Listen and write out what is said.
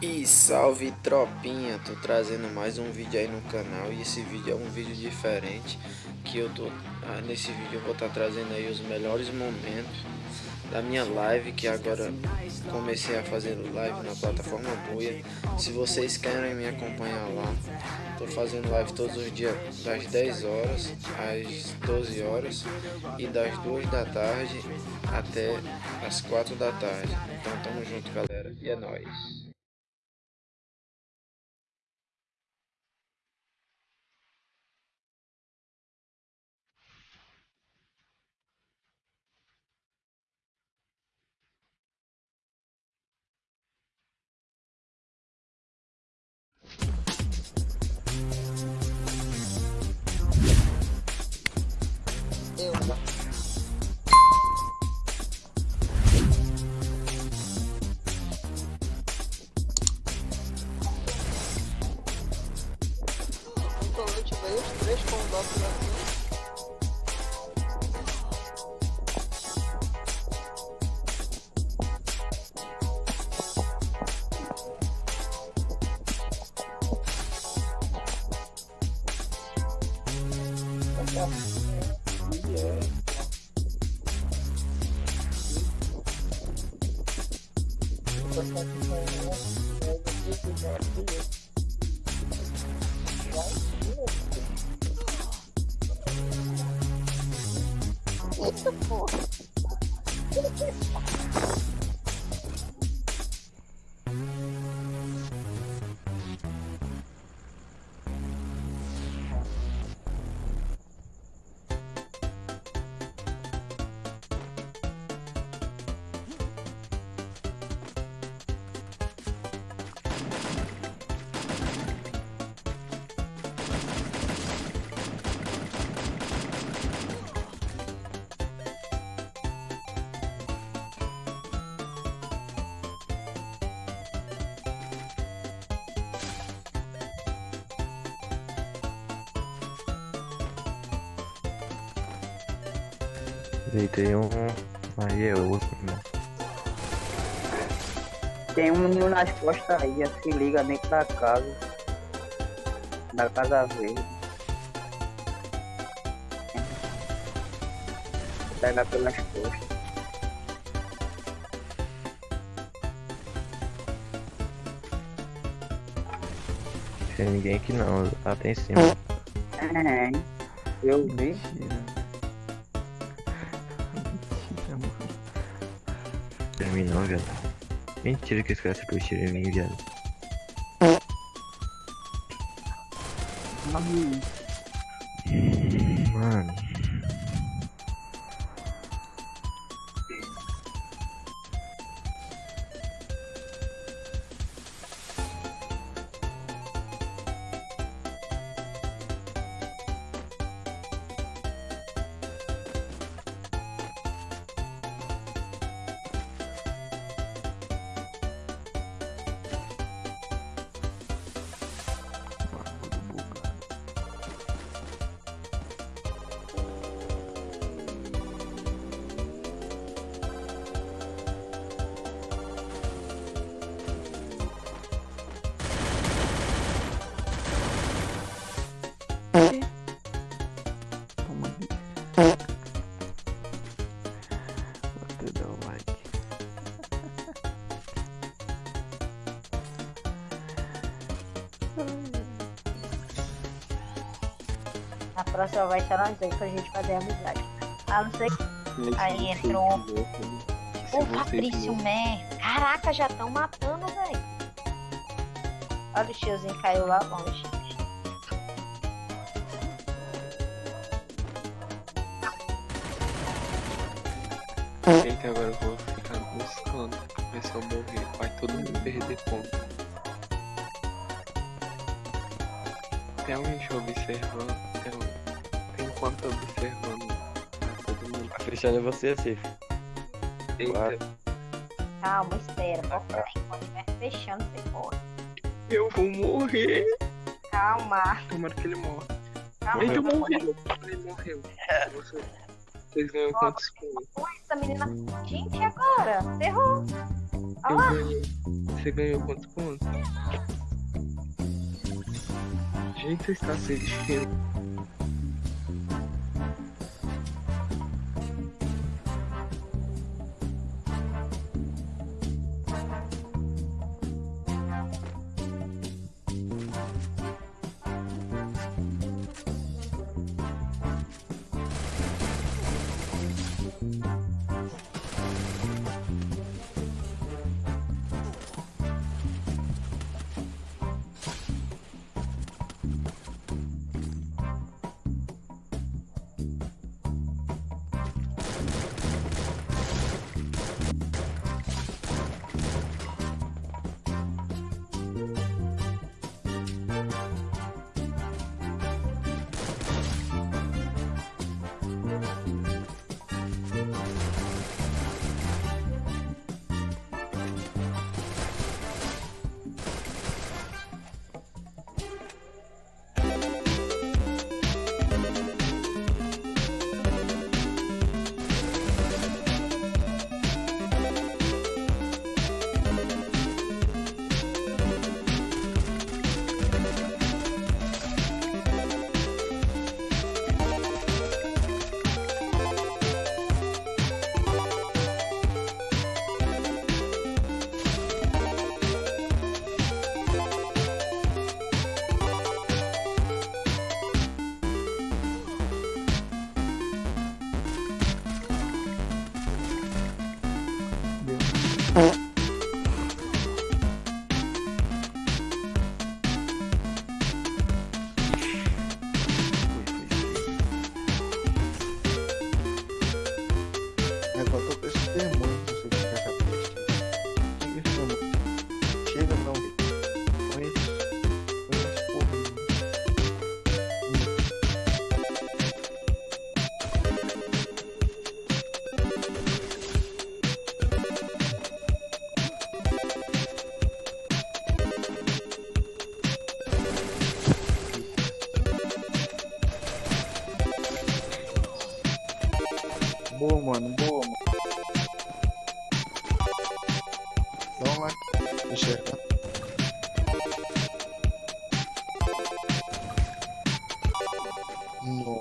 E salve tropinha, tô trazendo mais um vídeo aí no canal e esse vídeo é um vídeo diferente que eu tô ah, nesse vídeo eu vou estar tá trazendo aí os melhores momentos da minha live que agora comecei a fazer live na plataforma Buia. Se vocês querem me acompanhar lá, tô fazendo live todos os dias das 10 horas às 12 horas e das 2 da tarde até as 4 da tarde. Então tamo junto galera e é nóis. Três condotos aqui. Eita beautiful. Deitei um. Aí é outro, irmão. Tem um nas costas aí, se liga dentro da casa. Da casa verde. Pega pelas costas. Tem ninguém aqui não, tá até em cima. É, eu vi. Mentira. Terminou, viado. Mentira que esse cara acertou o tiro em mim, viado. Mano. A próxima vai estar nós dois pra gente fazer amizade. A não ser que. Aí entrou. O Fabrício Mer. Caraca, já estão matando, velho. Olha o tiozinho caiu lá longe. Eita, agora eu vou ficar buscando. Ver se eu morrer. Vai todo mundo perder ponto. Tem alguém te observando? porta observando. Todo mundo. A Cristiane é você, Cif. Calma, espera. A porta ah. quando estiver fechando, você corre. Eu vou morrer. Calma. Tomara que ele morra. Calma. Ele morreu. Ele morreu. Você... Vocês ganham quantos pontos? Essa menina. Gente, agora? Ferrou. Olha lá. Você ganhou quantos pontos? Gente, você está se desfilando. mano. Boa, mano. Dá um like. Deixa eu ver. No.